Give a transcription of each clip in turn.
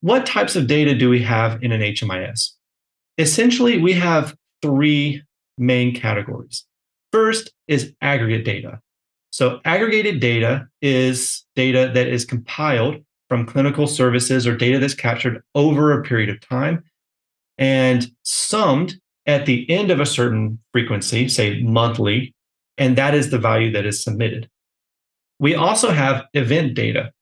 what types of data do we have in an HMIS? Essentially, we have three main categories. First is aggregate data. So aggregated data is data that is compiled from clinical services or data that's captured over a period of time and summed at the end of a certain frequency, say monthly, and that is the value that is submitted. We also have event data.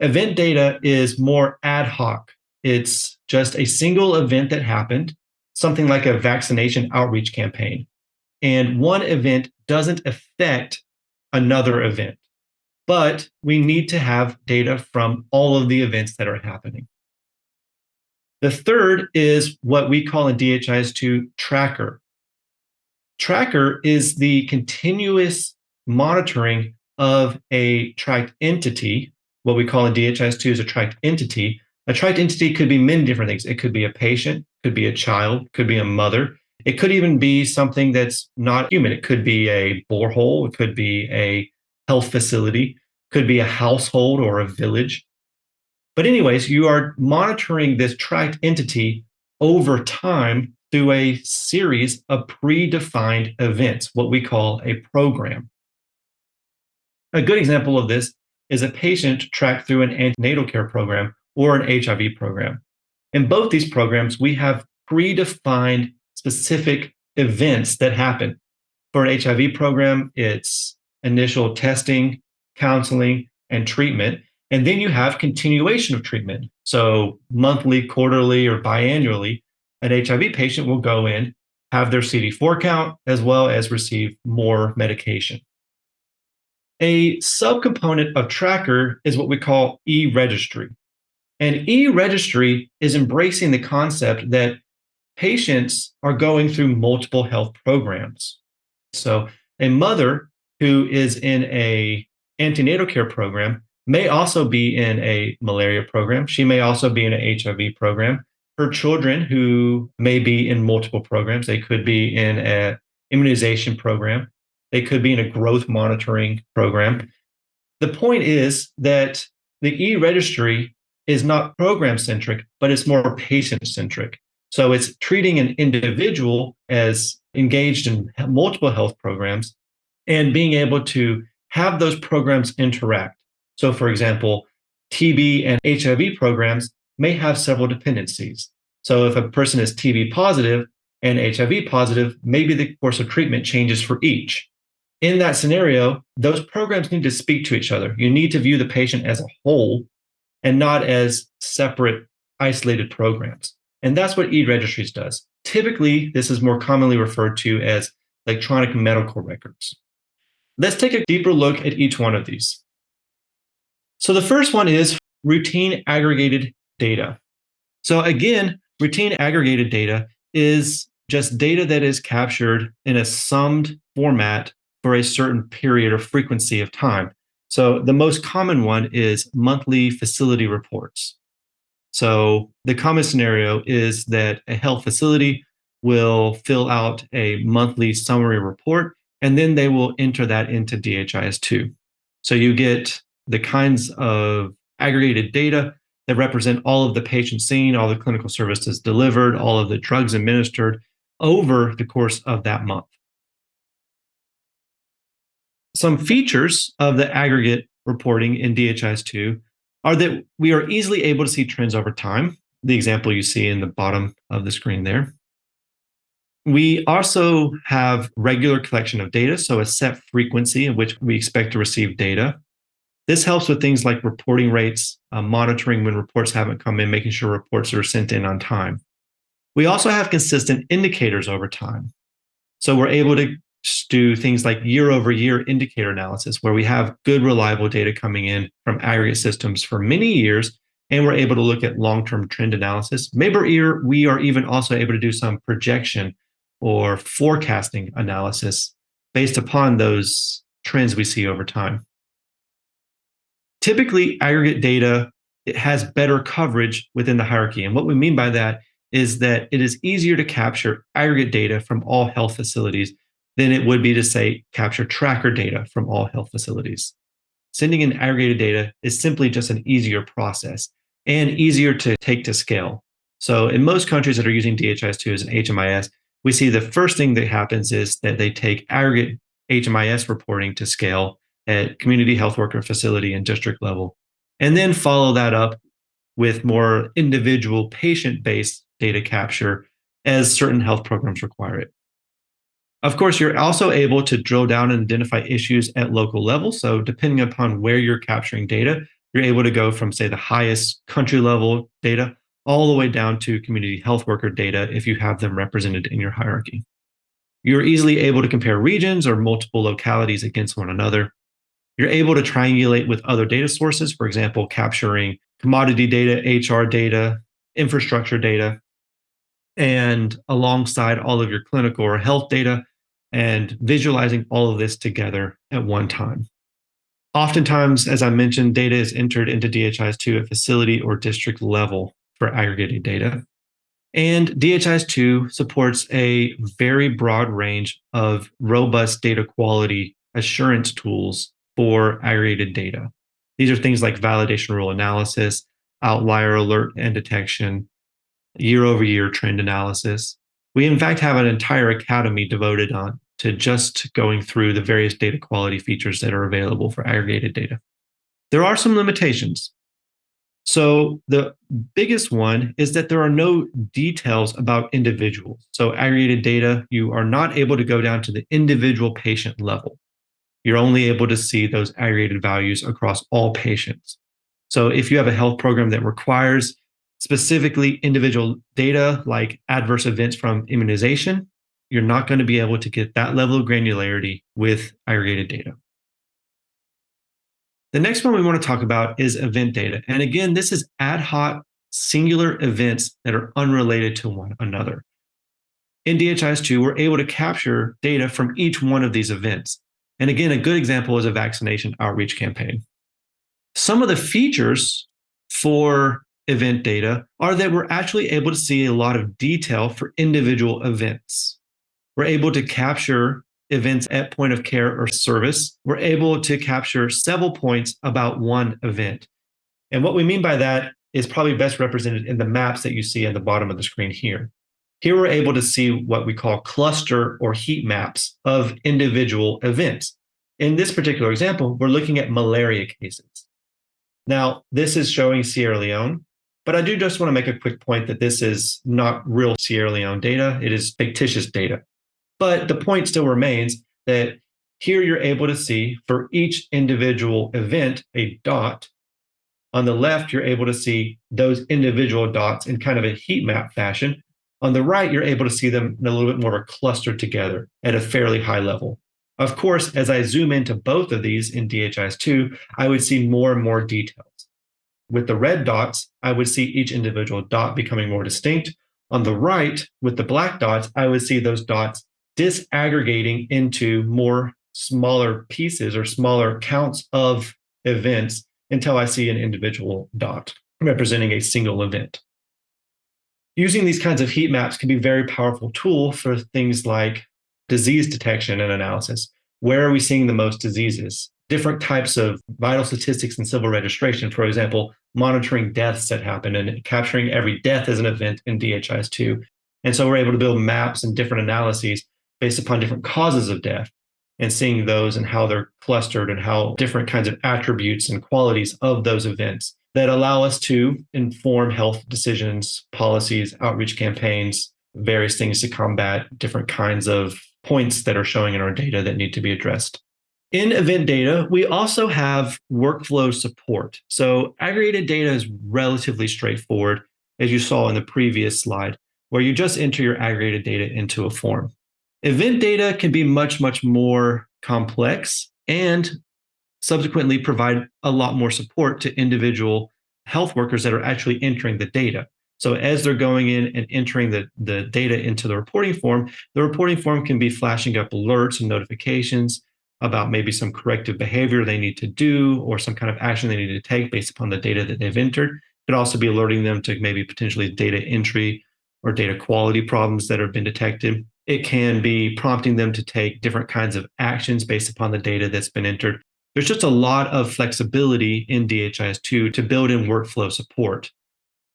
Event data is more ad hoc. It's just a single event that happened, something like a vaccination outreach campaign. And one event doesn't affect another event. But we need to have data from all of the events that are happening. The third is what we call in DHIS2 tracker. Tracker is the continuous monitoring of a tracked entity. What we call in DHIS2 is a tracked entity. A tracked entity could be many different things. It could be a patient, could be a child, could be a mother. It could even be something that's not human. It could be a borehole. It could be a health facility, could be a household or a village. But anyways, you are monitoring this tracked entity over time through a series of predefined events, what we call a program. A good example of this is a patient tracked through an antenatal care program or an HIV program. In both these programs, we have predefined specific events that happen. For an HIV program, it's initial testing, counseling, and treatment. And then you have continuation of treatment. So monthly, quarterly, or biannually, an HIV patient will go in, have their CD4 count, as well as receive more medication. A subcomponent of Tracker is what we call e-registry. And e-registry is embracing the concept that patients are going through multiple health programs. So a mother who is in a antenatal care program may also be in a malaria program. She may also be in an HIV program. Her children who may be in multiple programs, they could be in an immunization program. They could be in a growth monitoring program. The point is that the e-registry is not program centric, but it's more patient centric. So it's treating an individual as engaged in multiple health programs and being able to have those programs interact. So, for example, TB and HIV programs may have several dependencies. So, if a person is TB positive and HIV positive, maybe the course of treatment changes for each. In that scenario, those programs need to speak to each other. You need to view the patient as a whole and not as separate, isolated programs. And that's what e-registries does. Typically, this is more commonly referred to as electronic medical records. Let's take a deeper look at each one of these. So the first one is routine aggregated data. So again, routine aggregated data is just data that is captured in a summed format for a certain period or frequency of time. So the most common one is monthly facility reports. So the common scenario is that a health facility will fill out a monthly summary report and then they will enter that into DHIS2. So you get the kinds of aggregated data that represent all of the patients seen, all the clinical services delivered, all of the drugs administered over the course of that month. Some features of the aggregate reporting in DHIS2 are that we are easily able to see trends over time. The example you see in the bottom of the screen there. We also have regular collection of data, so a set frequency in which we expect to receive data. This helps with things like reporting rates, uh, monitoring when reports haven't come in, making sure reports are sent in on time. We also have consistent indicators over time. So we're able to do things like year over year indicator analysis, where we have good, reliable data coming in from aggregate systems for many years, and we're able to look at long term trend analysis. Maybe we are even also able to do some projection or forecasting analysis based upon those trends we see over time. Typically, aggregate data it has better coverage within the hierarchy. And what we mean by that is that it is easier to capture aggregate data from all health facilities than it would be to say capture tracker data from all health facilities. Sending in aggregated data is simply just an easier process. and easier to take to scale. So in most countries that are using DHIS2 as an HMIS, we see the first thing that happens is that they take aggregate HMIS reporting to scale at community health worker facility and district level, and then follow that up with more individual patient-based data capture as certain health programs require it. Of course, you're also able to drill down and identify issues at local level. So depending upon where you're capturing data, you're able to go from, say, the highest country level data all the way down to community health worker data if you have them represented in your hierarchy. You're easily able to compare regions or multiple localities against one another. You're able to triangulate with other data sources, for example, capturing commodity data, HR data, infrastructure data, and alongside all of your clinical or health data, and visualizing all of this together at one time. Oftentimes, as I mentioned, data is entered into DHIS2 at facility or district level for aggregated data. And DHIS2 supports a very broad range of robust data quality assurance tools for aggregated data. These are things like validation rule analysis, outlier alert and detection, year over year trend analysis. We, in fact, have an entire academy devoted on to just going through the various data quality features that are available for aggregated data. There are some limitations. So the biggest one is that there are no details about individuals. So aggregated data, you are not able to go down to the individual patient level. You're only able to see those aggregated values across all patients. So if you have a health program that requires specifically individual data like adverse events from immunization, you're not going to be able to get that level of granularity with aggregated data. The next one we want to talk about is event data. And again, this is ad hoc singular events that are unrelated to one another. In DHIS2, we're able to capture data from each one of these events. And again, a good example is a vaccination outreach campaign. Some of the features for event data are that we're actually able to see a lot of detail for individual events. We're able to capture events at point of care or service. We're able to capture several points about one event. And what we mean by that is probably best represented in the maps that you see at the bottom of the screen here. Here we're able to see what we call cluster or heat maps of individual events. In this particular example, we're looking at malaria cases. Now, this is showing Sierra Leone, but I do just want to make a quick point that this is not real Sierra Leone data. It is fictitious data. But the point still remains that here you're able to see for each individual event a dot. On the left, you're able to see those individual dots in kind of a heat map fashion. On the right, you're able to see them in a little bit more of a clustered together at a fairly high level. Of course, as I zoom into both of these in DHIS2, I would see more and more details. With the red dots, I would see each individual dot becoming more distinct. On the right, with the black dots, I would see those dots disaggregating into more smaller pieces or smaller counts of events until I see an individual dot representing a single event. Using these kinds of heat maps can be a very powerful tool for things like disease detection and analysis. Where are we seeing the most diseases? Different types of vital statistics and civil registration, for example, monitoring deaths that happen and capturing every death as an event in DHIS2. And so we're able to build maps and different analyses based upon different causes of death and seeing those and how they're clustered and how different kinds of attributes and qualities of those events that allow us to inform health decisions, policies, outreach campaigns, various things to combat different kinds of points that are showing in our data that need to be addressed. In event data, we also have workflow support. So aggregated data is relatively straightforward, as you saw in the previous slide, where you just enter your aggregated data into a form. Event data can be much, much more complex and subsequently provide a lot more support to individual health workers that are actually entering the data. So as they're going in and entering the, the data into the reporting form, the reporting form can be flashing up alerts and notifications about maybe some corrective behavior they need to do or some kind of action they need to take based upon the data that they've entered. It could also be alerting them to maybe potentially data entry or data quality problems that have been detected. It can be prompting them to take different kinds of actions based upon the data that's been entered. there's just a lot of flexibility in DHIS2 to build in workflow support.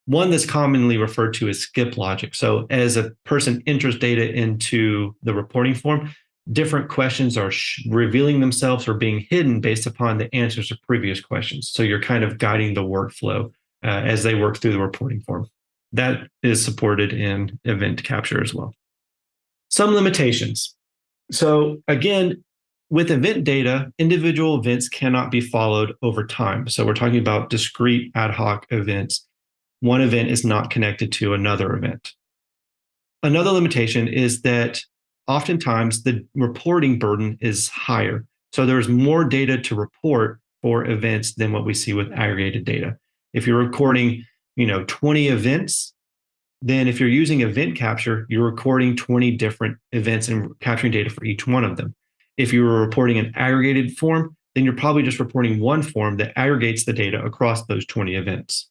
One that's commonly referred to as skip logic. So as a person enters data into the reporting form, different questions are revealing themselves or being hidden based upon the answers to previous questions. So you're kind of guiding the workflow uh, as they work through the reporting form. That is supported in event capture as well. Some limitations. So again, with event data, individual events cannot be followed over time. So we're talking about discrete ad hoc events. One event is not connected to another event. Another limitation is that oftentimes the reporting burden is higher. So there's more data to report for events than what we see with aggregated data. If you're recording, you know, 20 events, then if you're using event capture, you're recording 20 different events and capturing data for each one of them. If you were reporting an aggregated form, then you're probably just reporting one form that aggregates the data across those 20 events.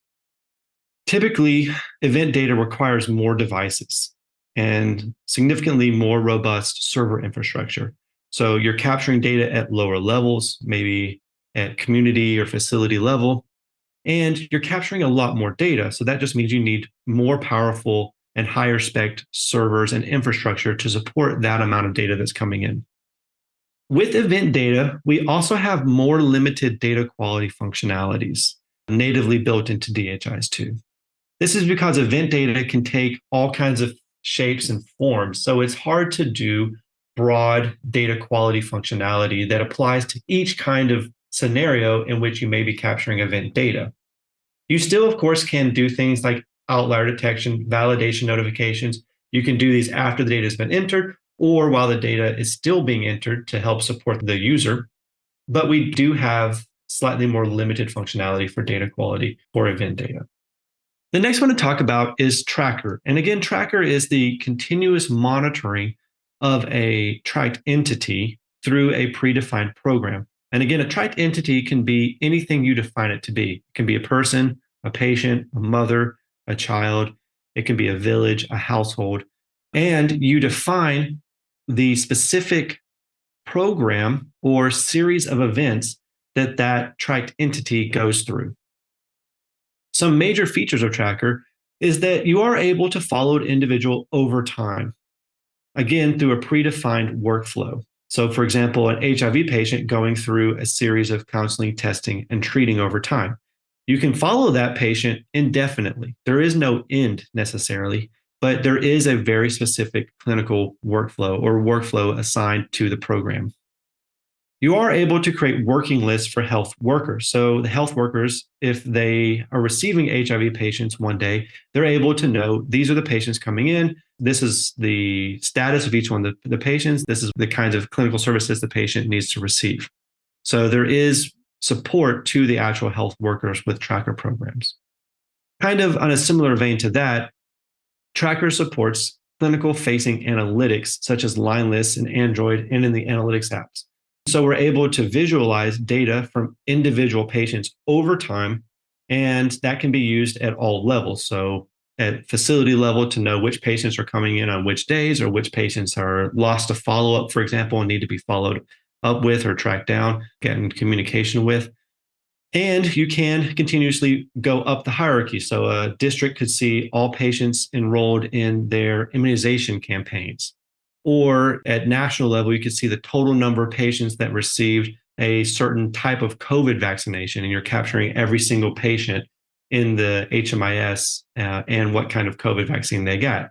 Typically, event data requires more devices and significantly more robust server infrastructure. So you're capturing data at lower levels, maybe at community or facility level, and you're capturing a lot more data. So that just means you need more powerful and higher spec servers and infrastructure to support that amount of data that's coming in. With event data, we also have more limited data quality functionalities natively built into DHIS2. This is because event data can take all kinds of shapes and forms. So it's hard to do broad data quality functionality that applies to each kind of scenario in which you may be capturing event data. You still, of course, can do things like outlier detection, validation notifications. You can do these after the data has been entered or while the data is still being entered to help support the user. But we do have slightly more limited functionality for data quality for event data. The next one to talk about is Tracker. And again, Tracker is the continuous monitoring of a tracked entity through a predefined program. And again, a tracked entity can be anything you define it to be. It can be a person, a patient, a mother, a child. It can be a village, a household. And you define the specific program or series of events that that tracked entity goes through some major features of Tracker is that you are able to follow an individual over time, again, through a predefined workflow. So, for example, an HIV patient going through a series of counseling, testing, and treating over time. You can follow that patient indefinitely. There is no end necessarily, but there is a very specific clinical workflow or workflow assigned to the program you are able to create working lists for health workers. So the health workers, if they are receiving HIV patients one day, they're able to know these are the patients coming in. This is the status of each one of the, the patients. This is the kinds of clinical services the patient needs to receive. So there is support to the actual health workers with tracker programs. Kind of on a similar vein to that, Tracker supports clinical facing analytics such as line lists in Android and in the analytics apps. So we're able to visualize data from individual patients over time, and that can be used at all levels. So at facility level to know which patients are coming in on which days or which patients are lost to follow up, for example, and need to be followed up with or tracked down, get in communication with. And you can continuously go up the hierarchy. So a district could see all patients enrolled in their immunization campaigns. Or at national level, you could see the total number of patients that received a certain type of COVID vaccination, and you're capturing every single patient in the HMIS uh, and what kind of COVID vaccine they got.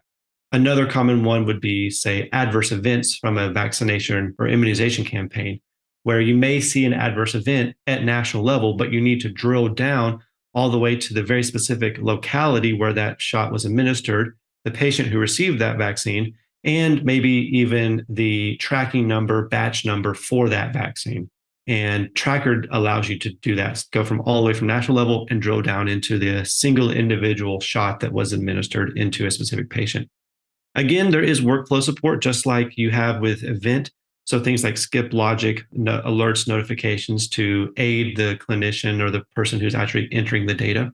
Another common one would be, say, adverse events from a vaccination or immunization campaign, where you may see an adverse event at national level, but you need to drill down all the way to the very specific locality where that shot was administered, the patient who received that vaccine, and maybe even the tracking number, batch number for that vaccine. And Tracker allows you to do that, go from all the way from national level and drill down into the single individual shot that was administered into a specific patient. Again, there is workflow support, just like you have with Event. So things like skip logic, no, alerts, notifications to aid the clinician or the person who's actually entering the data.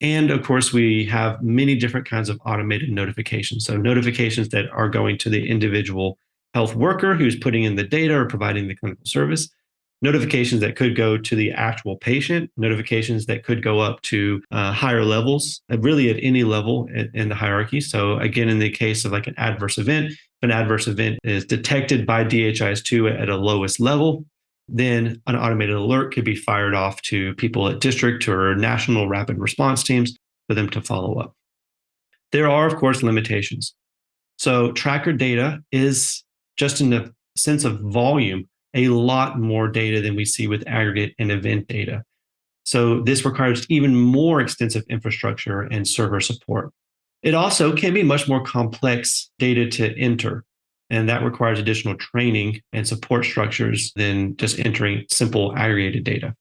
And of course, we have many different kinds of automated notifications. So notifications that are going to the individual health worker who's putting in the data or providing the clinical service. notifications that could go to the actual patient, notifications that could go up to uh, higher levels, uh, really at any level in, the hierarchy. So, again, in the case of like an adverse event, if an adverse event is detected by DHIS2 at a lowest level, then an automated alert could be fired off to people at district or national rapid response teams for them to follow up. There are, of course, limitations. So, tracker data is just in the sense of volume, a lot more data than we see with aggregate and event data. So, this requires even more extensive infrastructure and server support. It also can be much more complex data to enter. And that requires additional training and support structures than just entering simple aggregated data.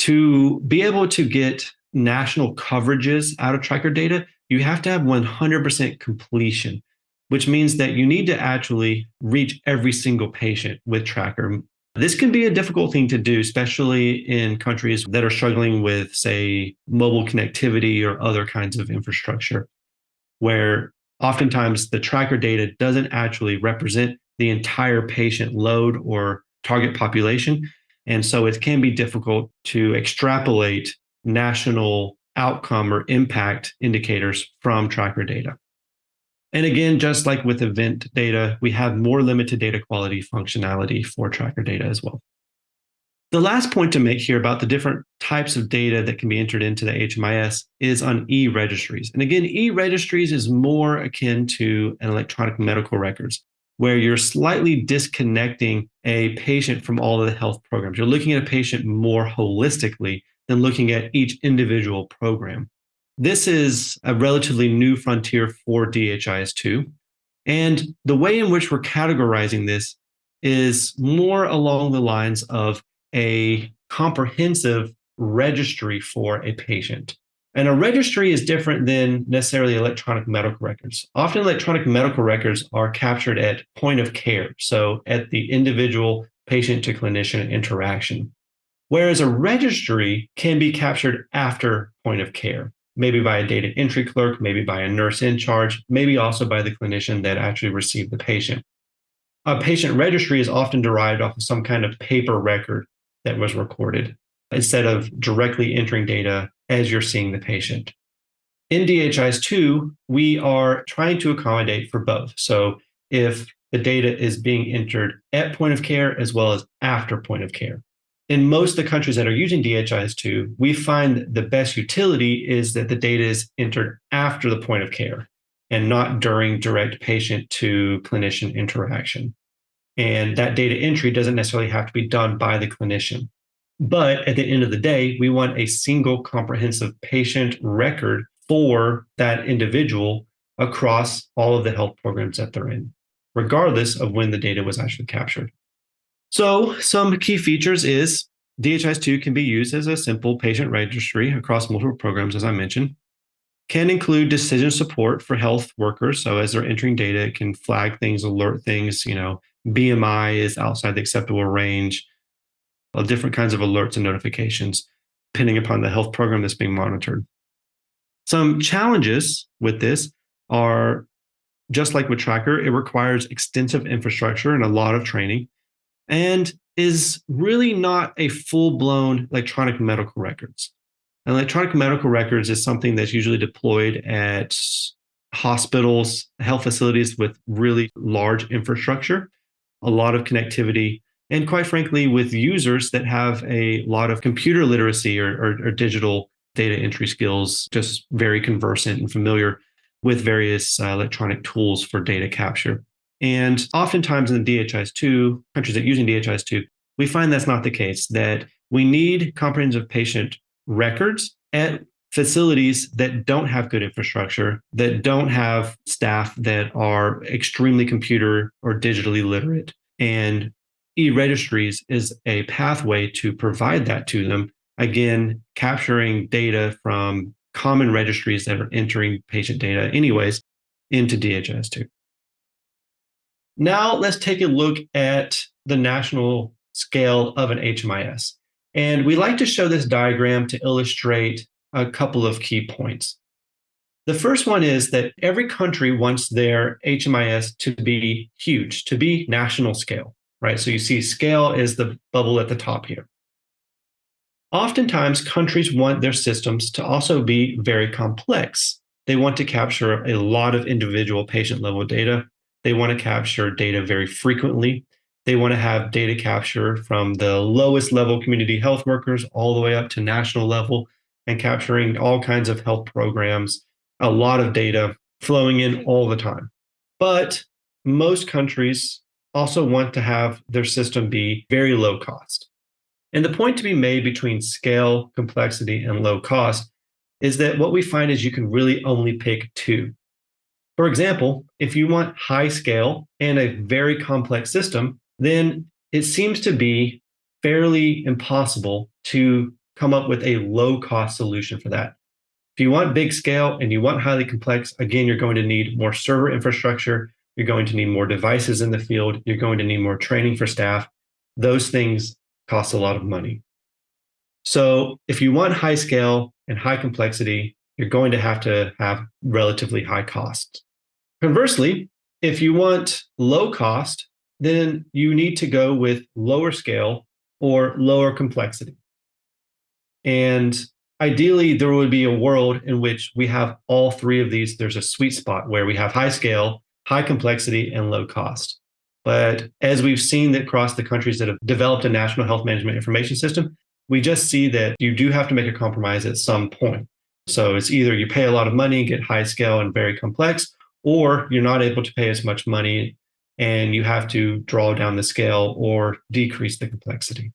To be able to get national coverages out of tracker data, you have to have 100% completion, which means that you need to actually reach every single patient with tracker. This can be a difficult thing to do, especially in countries that are struggling with, say, mobile connectivity or other kinds of infrastructure, where oftentimes the tracker data doesn't actually represent the entire patient load or target population. And so it can be difficult to extrapolate national outcome or impact indicators from tracker data. And again, just like with event data, we have more limited data quality functionality for tracker data as well. The last point to make here about the different types of data that can be entered into the HMIS is on e-registries. And again, e-registries is more akin to an electronic medical records, where you're slightly disconnecting a patient from all of the health programs. You're looking at a patient more holistically than looking at each individual program. This is a relatively new frontier for DHIS2. And the way in which we're categorizing this is more along the lines of a comprehensive registry for a patient. And a registry is different than necessarily electronic medical records. Often, electronic medical records are captured at point of care, so at the individual patient to clinician interaction. Whereas a registry can be captured after point of care, maybe by a data entry clerk, maybe by a nurse in charge, maybe also by the clinician that actually received the patient. A patient registry is often derived off of some kind of paper record that was recorded instead of directly entering data as you're seeing the patient. In DHIS2, we are trying to accommodate for both. So if the data is being entered at point of care as well as after point of care in most of the countries that are using DHIS2, we find the best utility is that the data is entered after the point of care and not during direct patient to clinician interaction. And that data entry doesn't necessarily have to be done by the clinician. But at the end of the day, we want a single comprehensive patient record for that individual across all of the health programs that they're in, regardless of when the data was actually captured. So some key features is DHIS2 can be used as a simple patient registry across multiple programs, as I mentioned. Can include decision support for health workers. So as they're entering data, it can flag things, alert things, you know, BMI is outside the acceptable range, different kinds of alerts and notifications, depending upon the health program that's being monitored. Some challenges with this are just like with Tracker, it requires extensive infrastructure and a lot of training and is really not a full blown electronic medical records. And electronic medical records is something that's usually deployed at hospitals, health facilities with really large infrastructure, a lot of connectivity, and quite frankly, with users that have a lot of computer literacy or, or, or digital data entry skills, just very conversant and familiar with various uh, electronic tools for data capture. And oftentimes in the DHIS2, countries that using DHIS2, we find that's not the case, that we need comprehensive patient records at facilities that don't have good infrastructure, that don't have staff that are extremely computer or digitally literate. And e-registries is a pathway to provide that to them. Again, capturing data from common registries that are entering patient data anyways into DHIS2. Now let's take a look at the national scale of an HMIS. And we like to show this diagram to illustrate a couple of key points. The first one is that every country wants their HMIS to be huge, to be national scale. right? So you see scale is the bubble at the top here. Oftentimes, countries want their systems to also be very complex. They want to capture a lot of individual patient level data. They want to capture data very frequently. They want to have data capture from the lowest level community health workers all the way up to national level and capturing all kinds of health programs, a lot of data flowing in all the time. But most countries also want to have their system be very low cost. And the point to be made between scale, complexity, and low cost is that what we find is you can really only pick two. For example, if you want high scale and a very complex system, then it seems to be fairly impossible to come up with a low cost solution for that. If you want big scale and you want highly complex, again, you're going to need more server infrastructure. You're going to need more devices in the field. You're going to need more training for staff. Those things cost a lot of money. So if you want high scale and high complexity, you're going to have to have relatively high costs. Conversely, if you want low cost, then you need to go with lower scale or lower complexity. And ideally, there would be a world in which we have all three of these. There's a sweet spot where we have high scale, high complexity, and low cost. But as we've seen that across the countries that have developed a national health management information system, we just see that you do have to make a compromise at some point. So it's either you pay a lot of money and get high scale and very complex, or you're not able to pay as much money and you have to draw down the scale or decrease the complexity.